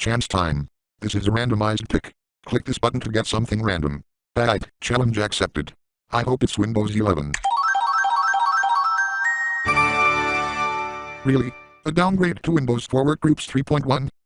Chance time. This is a randomized pick. Click this button to get something random. Bad. challenge accepted. I hope it's Windows 11. Really? A downgrade to Windows for Workgroups 3.1?